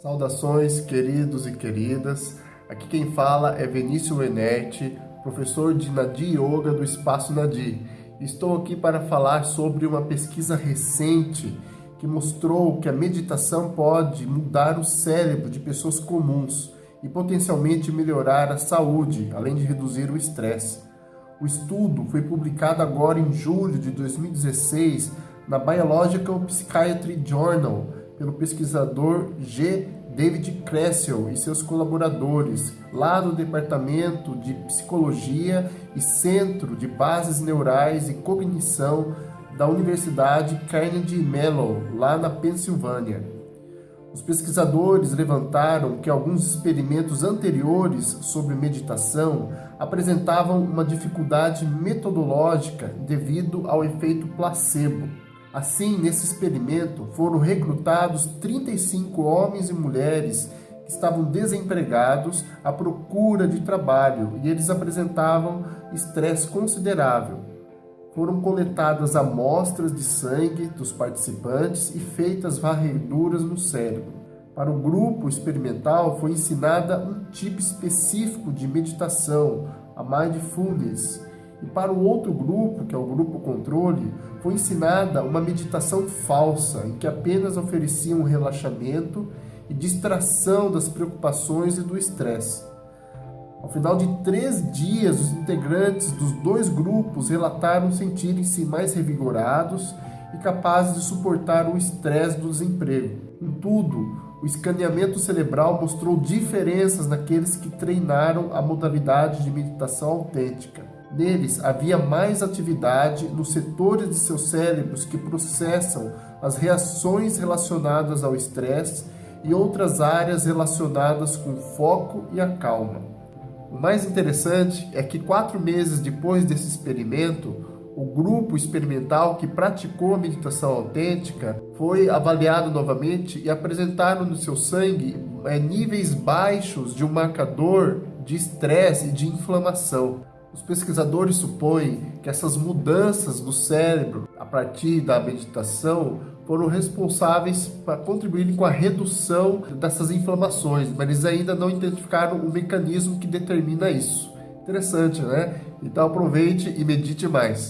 Saudações, queridos e queridas. Aqui quem fala é Vinícius Lenetti, professor de Nadi Yoga do Espaço Nadi. Estou aqui para falar sobre uma pesquisa recente que mostrou que a meditação pode mudar o cérebro de pessoas comuns e potencialmente melhorar a saúde, além de reduzir o estresse. O estudo foi publicado agora em julho de 2016 na Biological Psychiatry Journal pelo pesquisador G. David Kressel e seus colaboradores, lá do Departamento de Psicologia e Centro de Bases Neurais e Cognição da Universidade Carnegie Mellon, lá na Pensilvânia. Os pesquisadores levantaram que alguns experimentos anteriores sobre meditação apresentavam uma dificuldade metodológica devido ao efeito placebo. Assim, nesse experimento, foram recrutados 35 homens e mulheres que estavam desempregados à procura de trabalho e eles apresentavam estresse considerável. Foram coletadas amostras de sangue dos participantes e feitas varreduras no cérebro. Para o grupo experimental foi ensinada um tipo específico de meditação, a mindfulness, e para o outro grupo, que é o grupo controle, foi ensinada uma meditação falsa, em que apenas ofereciam um relaxamento e distração das preocupações e do estresse. Ao final de três dias, os integrantes dos dois grupos relataram sentirem-se mais revigorados e capazes de suportar o estresse do desemprego. Contudo, o escaneamento cerebral mostrou diferenças naqueles que treinaram a modalidade de meditação autêntica. Neles havia mais atividade nos setores de seus cérebros que processam as reações relacionadas ao estresse e outras áreas relacionadas com o foco e a calma. O mais interessante é que quatro meses depois desse experimento, o grupo experimental que praticou a meditação autêntica foi avaliado novamente e apresentaram no seu sangue é, níveis baixos de um marcador de estresse e de inflamação. Os pesquisadores supõem que essas mudanças no cérebro, a partir da meditação, foram responsáveis para contribuir com a redução dessas inflamações, mas eles ainda não identificaram o mecanismo que determina isso. Interessante, né? Então aproveite e medite mais.